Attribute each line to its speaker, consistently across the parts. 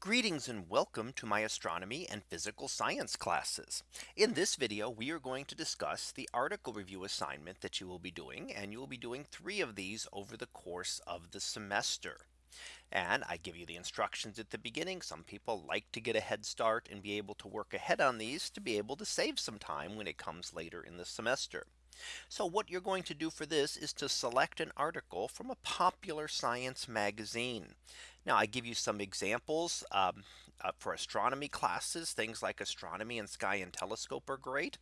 Speaker 1: Greetings and welcome to my astronomy and physical science classes. In this video, we are going to discuss the article review assignment that you will be doing and you will be doing three of these over the course of the semester. And I give you the instructions at the beginning. Some people like to get a head start and be able to work ahead on these to be able to save some time when it comes later in the semester. So what you're going to do for this is to select an article from a popular science magazine. Now I give you some examples um, uh, for astronomy classes, things like astronomy and sky and telescope are great.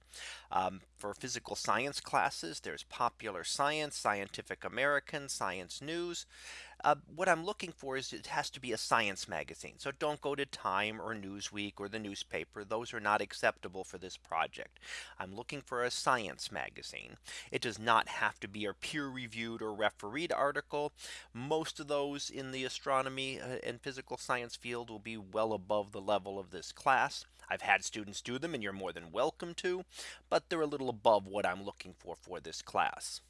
Speaker 1: Um, for physical science classes, there's popular science, scientific American, science news. Uh, what I'm looking for is it has to be a science magazine. So don't go to Time or Newsweek or the newspaper. Those are not acceptable for this project. I'm looking for a science magazine. It does not have to be a peer reviewed or refereed article. Most of those in the astronomy uh, and physical science field will be well above the level of this class. I've had students do them and you're more than welcome to, but they're a little above what I'm looking for for this class.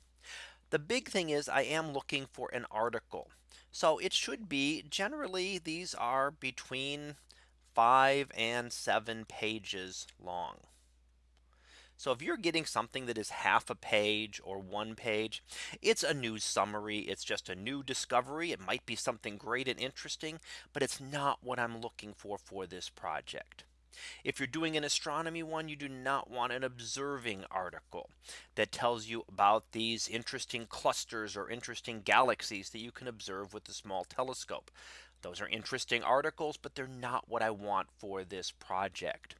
Speaker 1: The big thing is I am looking for an article. So it should be generally these are between five and seven pages long. So if you're getting something that is half a page or one page, it's a news summary. It's just a new discovery. It might be something great and interesting, but it's not what I'm looking for for this project. If you're doing an astronomy one, you do not want an observing article that tells you about these interesting clusters or interesting galaxies that you can observe with the small telescope. Those are interesting articles, but they're not what I want for this project.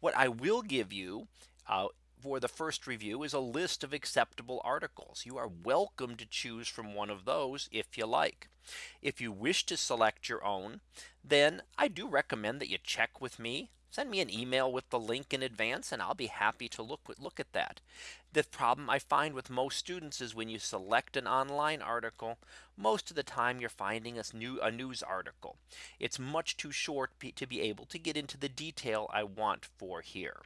Speaker 1: What I will give you uh, for the first review is a list of acceptable articles. You are welcome to choose from one of those if you like. If you wish to select your own, then I do recommend that you check with me send me an email with the link in advance and I'll be happy to look look at that. The problem I find with most students is when you select an online article, most of the time you're finding a new a news article. It's much too short to be able to get into the detail I want for here.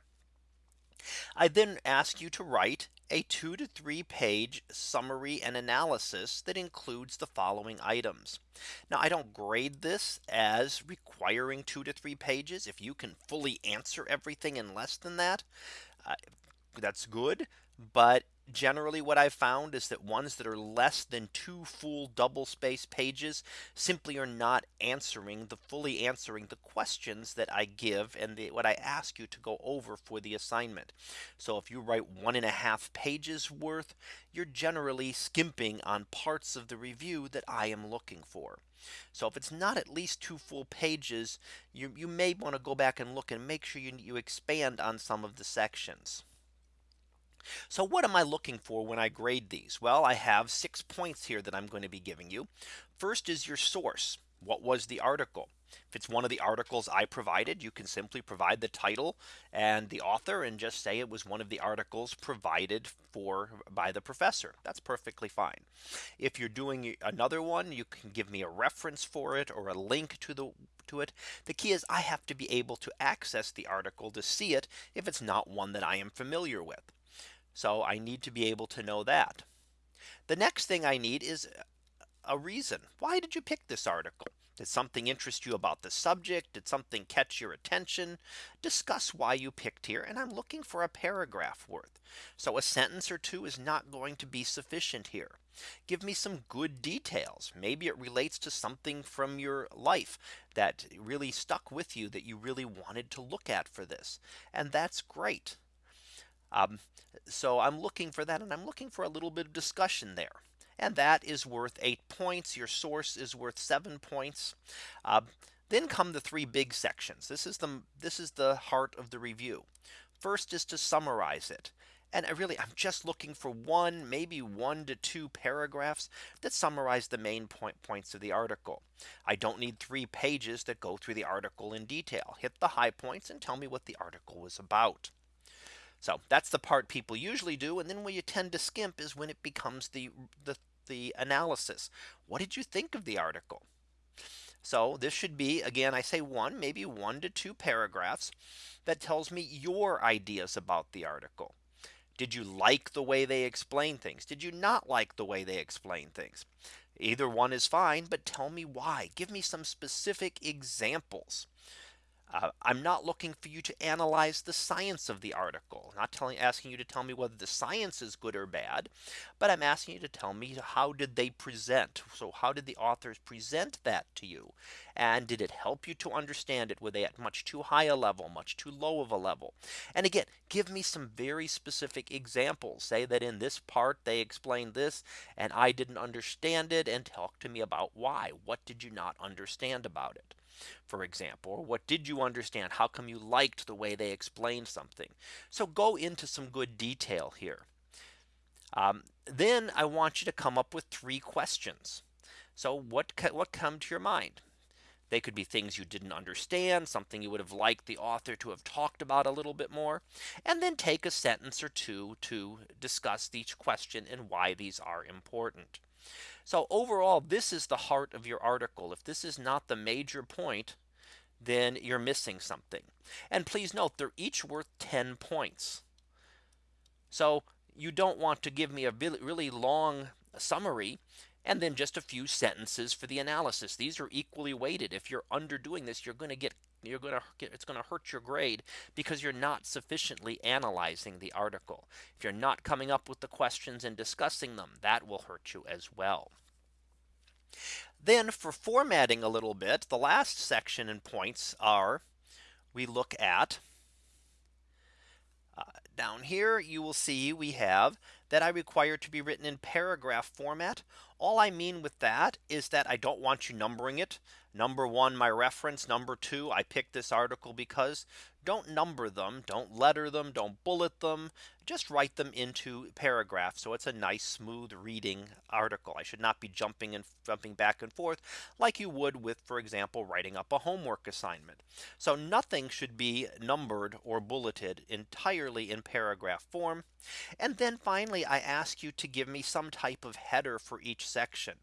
Speaker 1: I then ask you to write a two to three page summary and analysis that includes the following items. Now I don't grade this as requiring two to three pages. If you can fully answer everything in less than that, uh, that's good. But generally what I've found is that ones that are less than two full double space pages simply are not answering the fully answering the questions that I give and the, what I ask you to go over for the assignment. So if you write one and a half pages worth, you're generally skimping on parts of the review that I am looking for. So if it's not at least two full pages, you, you may want to go back and look and make sure you, you expand on some of the sections. So what am I looking for when I grade these? Well, I have six points here that I'm going to be giving you. First is your source. What was the article? If it's one of the articles I provided, you can simply provide the title and the author and just say it was one of the articles provided for by the professor. That's perfectly fine. If you're doing another one, you can give me a reference for it or a link to the to it. The key is I have to be able to access the article to see it if it's not one that I am familiar with. So I need to be able to know that. The next thing I need is a reason. Why did you pick this article? Did something interest you about the subject? Did something catch your attention? Discuss why you picked here. And I'm looking for a paragraph worth. So a sentence or two is not going to be sufficient here. Give me some good details. Maybe it relates to something from your life that really stuck with you that you really wanted to look at for this. And that's great. Um, so I'm looking for that and I'm looking for a little bit of discussion there. And that is worth eight points. Your source is worth seven points. Uh, then come the three big sections. This is the this is the heart of the review. First is to summarize it. And I really I'm just looking for one maybe one to two paragraphs that summarize the main point points of the article. I don't need three pages that go through the article in detail. Hit the high points and tell me what the article was about. So that's the part people usually do. And then where you tend to skimp is when it becomes the the, the analysis. What did you think of the article? So this should be again, I say one, maybe one to two paragraphs that tells me your ideas about the article. Did you like the way they explain things? Did you not like the way they explain things? Either one is fine, but tell me why. Give me some specific examples. Uh, I'm not looking for you to analyze the science of the article, I'm not telling asking you to tell me whether the science is good or bad, but I'm asking you to tell me how did they present? So how did the authors present that to you? And did it help you to understand it? Were they at much too high a level, much too low of a level? And again, give me some very specific examples. Say that in this part they explained this and I didn't understand it and talk to me about why. What did you not understand about it? For example, what did you understand? How come you liked the way they explained something? So go into some good detail here. Um, then I want you to come up with three questions. So what what come to your mind? They could be things you didn't understand, something you would have liked the author to have talked about a little bit more, and then take a sentence or two to discuss each question and why these are important. So overall, this is the heart of your article. If this is not the major point, then you're missing something. And please note they're each worth 10 points. So you don't want to give me a really long summary and then just a few sentences for the analysis. These are equally weighted. If you're underdoing this, you're going to get you're going to get it's going to hurt your grade because you're not sufficiently analyzing the article. If you're not coming up with the questions and discussing them, that will hurt you as well. Then for formatting a little bit, the last section and points are we look at uh, down here you will see we have that I require to be written in paragraph format. All I mean with that is that I don't want you numbering it. Number one, my reference number two, I picked this article because don't number them, don't letter them, don't bullet them, just write them into paragraphs. So it's a nice smooth reading article. I should not be jumping and jumping back and forth like you would with, for example, writing up a homework assignment. So nothing should be numbered or bulleted entirely in paragraph form. And then finally, I ask you to give me some type of header for each section.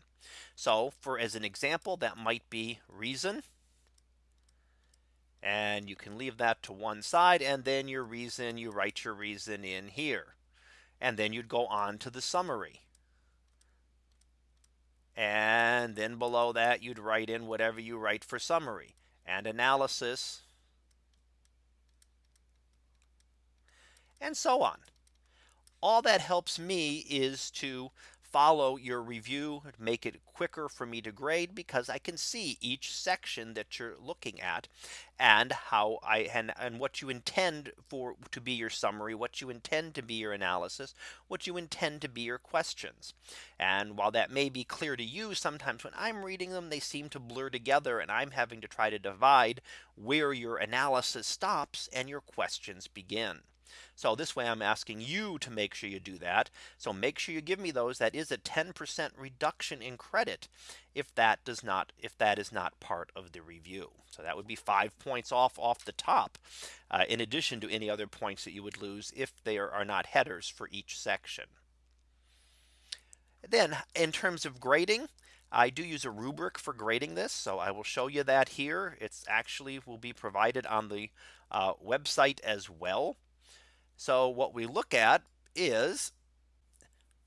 Speaker 1: So for as an example, that might be reason and you can leave that to one side and then your reason you write your reason in here. And then you'd go on to the summary. And then below that you'd write in whatever you write for summary and analysis. And so on. All that helps me is to follow your review, make it quicker for me to grade because I can see each section that you're looking at and how I and, and what you intend for to be your summary, what you intend to be your analysis, what you intend to be your questions. And while that may be clear to you, sometimes when I'm reading them, they seem to blur together and I'm having to try to divide where your analysis stops and your questions begin. So this way I'm asking you to make sure you do that. So make sure you give me those that is a 10% reduction in credit if that does not if that is not part of the review. So that would be five points off off the top uh, in addition to any other points that you would lose if there are not headers for each section. Then in terms of grading, I do use a rubric for grading this. So I will show you that here. It's actually will be provided on the uh, website as well. So what we look at is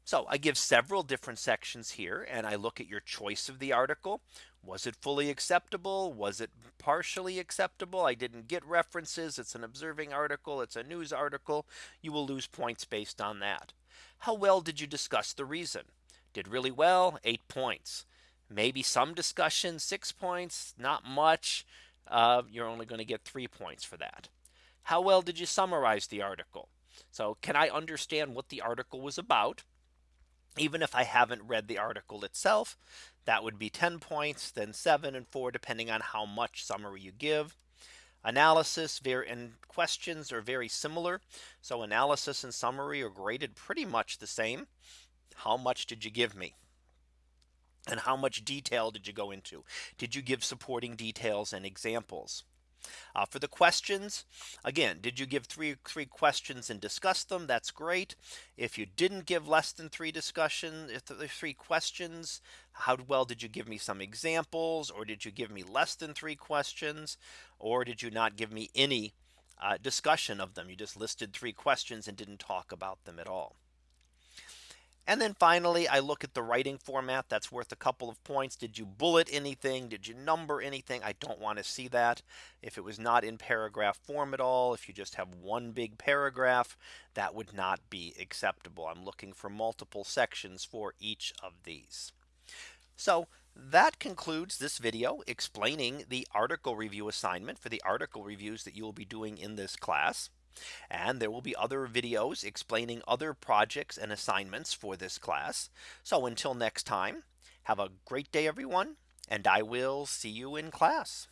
Speaker 1: so I give several different sections here and I look at your choice of the article. Was it fully acceptable? Was it partially acceptable? I didn't get references. It's an observing article. It's a news article. You will lose points based on that. How well did you discuss the reason? Did really well, eight points. Maybe some discussion, six points, not much. Uh, you're only going to get three points for that. How well did you summarize the article? So can I understand what the article was about? Even if I haven't read the article itself, that would be 10 points, then seven and four, depending on how much summary you give. Analysis and questions are very similar. So analysis and summary are graded pretty much the same. How much did you give me? And how much detail did you go into? Did you give supporting details and examples? Uh, for the questions, again, did you give three three questions and discuss them? That's great. If you didn't give less than three discussion, if the three questions, how well did you give me some examples? Or did you give me less than three questions? Or did you not give me any uh, discussion of them? You just listed three questions and didn't talk about them at all. And then finally, I look at the writing format that's worth a couple of points. Did you bullet anything? Did you number anything? I don't want to see that. If it was not in paragraph form at all, if you just have one big paragraph, that would not be acceptable. I'm looking for multiple sections for each of these. So that concludes this video explaining the article review assignment for the article reviews that you will be doing in this class. And there will be other videos explaining other projects and assignments for this class. So until next time, have a great day, everyone. And I will see you in class.